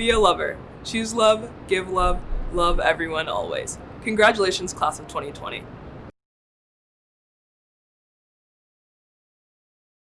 Be a lover. Choose love, give love, love everyone always. Congratulations, class of 2020.